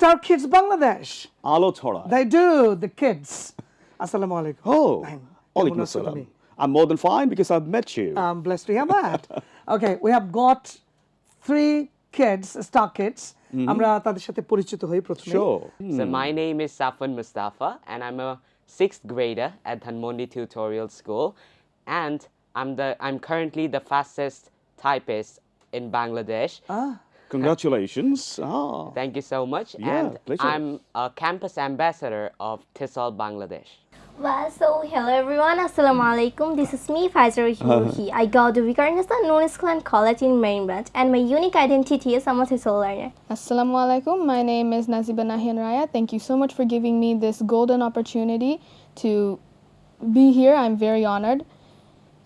Star Kids Bangladesh. আলো ছড়া They do, the kids. Assalamu alaikum. Oh, Nahin, alaikum কেমন আছো assalam. তুমি? I'm more than fine because I've met you. I'm blessed to hear that. okay, we have got three kids, star kids. আমরা তাদের সাথে পরিচিত হই প্রথমে sure. So my name is Safwan Mustafa, and I'm a sixth grader at Dhanmondi Tutorial School, and I'm the I'm currently the fastest typist in Bangladesh. Congratulations. ah. Thank you so much. Yeah, and pleasure. I'm a campus ambassador of Tissol, Bangladesh. Well, so hello everyone, assalamu alaikum. This is me, Faisal uh-huh. Ruhi. I go to Viqarunnisa Nunis Khan College in Main Branch and my unique identity is I'm a Thisol learner. Assalamu alaikum. My name is Naziba Nahian Raya. Thank you so much for giving me this golden opportunity to be here. I'm very honored.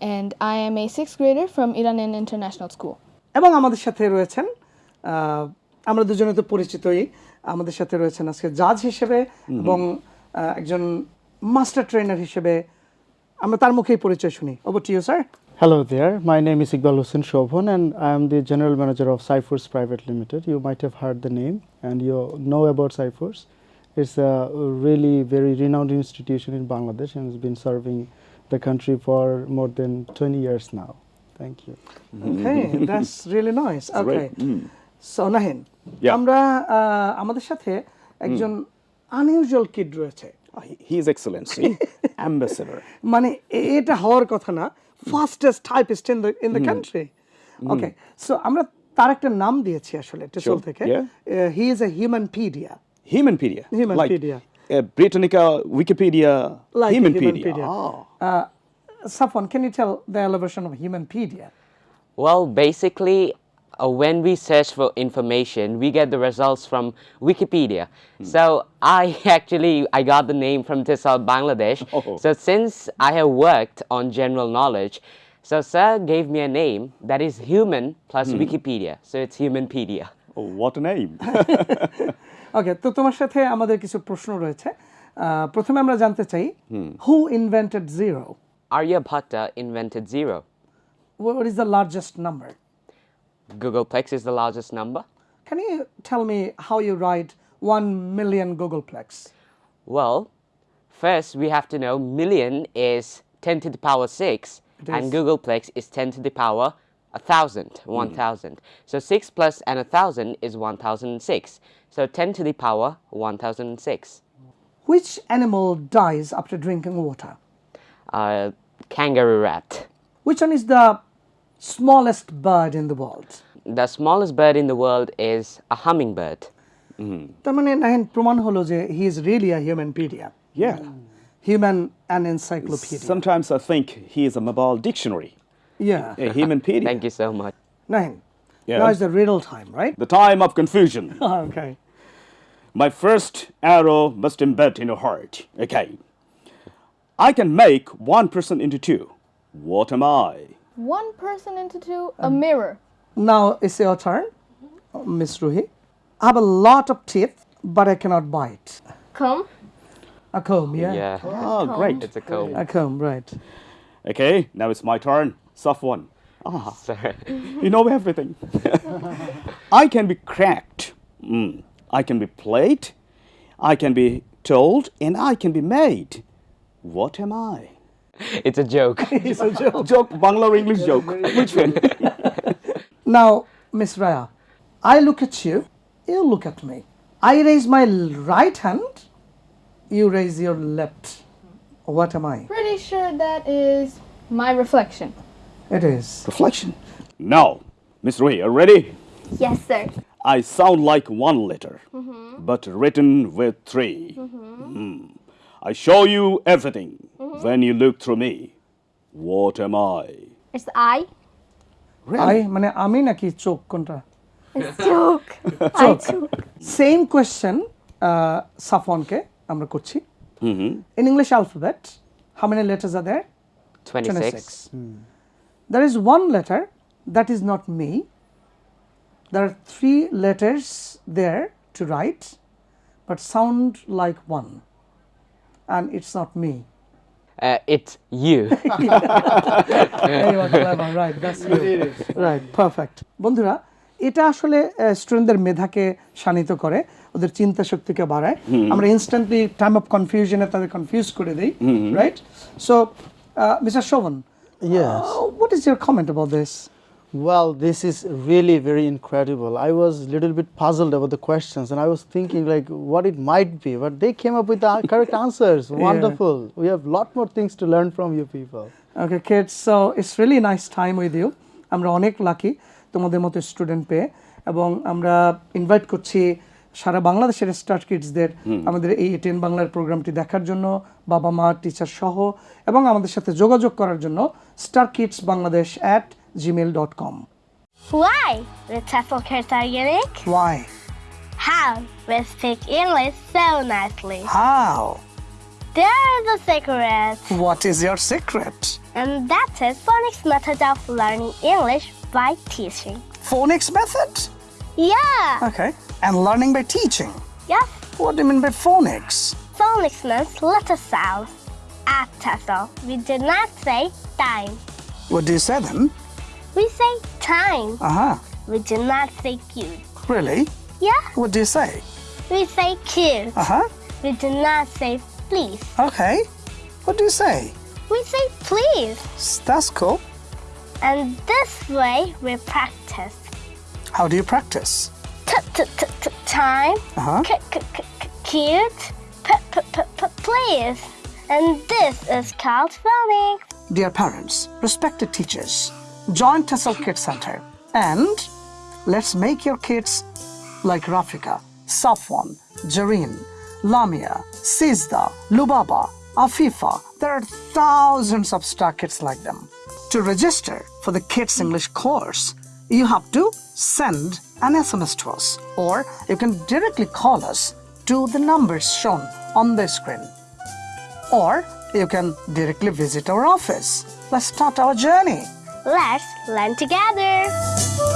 And I am a sixth grader from Iranian International School. এবং আমাদের সাথে রয়েছেন আমরা দুজনে তো পরিচিতই আমাদের সাথে রয়েছেন আজকে জাজ হিসেবে এবং একজন মাস্টার ট্রেনার হিসেবে আমরা তার মুখেই পরিচয় শুনি over to you sir Hello there, my name is Iqbal Hussain Shobhan and I am the General Manager of Cyphers Private Limited. You might have heard the name and you know about Cyphers. It's a really very renowned institution in Bangladesh and has been serving the country for more than 20 years now. Thank you. Okay, that's really nice. Okay. So Nahin, সোনাহিন আমরা আমাদের সাথে একজন unusual kid রয়েছে। He is Excellency ambassador মানে এটা হওয়ার কথা না fastest typist in the in the country okay so আমরা তার একটা নাম দিয়েছি আসলে টেসল থেকে। He is a humanpedia humanpedia humanpedia Britannica Wikipedia humanpedia Safwan can you tell the elevation of humanpedia Well, basically, uh, when we search for information, we get the results from Wikipedia. So I actually I got the name from TESOL Bangladesh. Oh. So since I have worked on general knowledge, so sir gave me a name that is human plus Wikipedia. So it's Humanpedia. Oh, what a name. ওকে তো তোমার সাথে আমাদের কিছু প্রশ্ন রয়েছে আহ, প্রথমে আমরা জানতে চাই হু invented zero Aryabhatta invented zero. what is the largest number Googolplex is the largest number. can you tell me how you write 1 million googolplex Well, first we have to know million is 10 to the power 6 and is. Googolplex is 10 to the power 1000, 1000. So 6 plus and 1000 is 1006. So 10 to the power 1006. which animal dies after drinking water Uh, kangaroo rat. which one is the smallest bird in the world The smallest bird in the world is a hummingbird. তার মানে নাহিন প্রমাণ হলো যে he is really a হিউম্যানপিডিয়া yeah. human and encyclopedia Sometimes I think he is a mobile dictionary, yeah a Humanpedia. Thank you so much. Nahin, Yeah. now is the riddle time right The time of confusion. okay My first arrow must embed in your heart. Okay. I can make one person into two. What am I? One person into two, a um, mirror. now it's your turn mm-hmm. miss ruhi i have a lot of teeth but i cannot bite Come. a comb yeah, Yeah, Oh, great. it's a comb. a comb right Okay, now it's my turn. Safwan. Ah. Sorry. You know everything. I can be cracked. Mm. I can be played. I can be told, and I can be made. What am I? It's a joke. it's a joke Joke, Bangla or English joke? Which one? now miss raya i look at you you look at me i raise my right hand you raise your left what am i Pretty sure that is my reflection. it is Reflection. Now, Miss Rui, are you ready? Yes, sir. I sound like one letter, but written with 3 Mm. I show you everything when you look through me. What am I? It's I. i মানে আমি নাকি চোখ কোনটা It's joke. I joke. Same question সাফওয়ানকে আমরা করছি in english alphabet how many letters are there 26. there is one letter that is not me there are three letters there to write but sound like one And it's not me. Uh, it's you. Right. That's you. right perfect. বন্ধুরা এটা আসলে স্টুডেন্টদের মেধাকে শানিত করে ওদের চিন্তা শক্তিকে বাড়ায়। আমরা ইনস্ট্যান্টলি টাইম অফ কনফিউশনে তাদের কনফিউজ করে দিই right so mister Shovan Yes. What is your comment about this Well, this is really very incredible. I was a little bit puzzled about the questions and I was thinking like what it might be, but they came up with the correct answers. Wonderful. We have a lot more things to learn from you people. okay kids so it's really nice time with you আমরা অনেক lucky তোমাদের মতো student পেয়ে এবং আমরা invite করছি সারা বাংলাদেশের star কিডসদের আমাদের এই টেন বাংলার প্রোগ্রামটি দেখার জন্য বাবা মা টিচার সহ এবং আমাদের সাথে যোগাযোগ করার জন্য Star Kids Bangladesh at gmail.com. Why with are unique. Why? How we speak English so nicely. How? There's a secret. What is your secret? And that is phonics method of learning English by teaching. Phonics method? Yeah. Okay. And learning by teaching? Yes. What do you mean by phonics? Phonics means letter sounds. At so, we do not say time. What do you say then? We say time. uh-huh We do not say cute. really Yeah. what do you say We say cute. uh-huh We do not say please. Okay. What do you say? We say please. That's cool. And this way we practice. How do you practice? T- t- t- t- time. Uh-huh. C- c- c- cute. P- p- p- p- please. And this is called phonics. Dear parents, respected teachers, join Tessel Kids Center and let's make your kids like Rafika, Safwan, Jareen, Lamia, Sizda, Lubaba, Afifa. There are thousands of star kids like them. To register for the Kids English course, you have to send an SMS to us or you can directly call us to the numbers shown on the screen. Or you can directly visit our office. Let's start our journey. Let's learn together.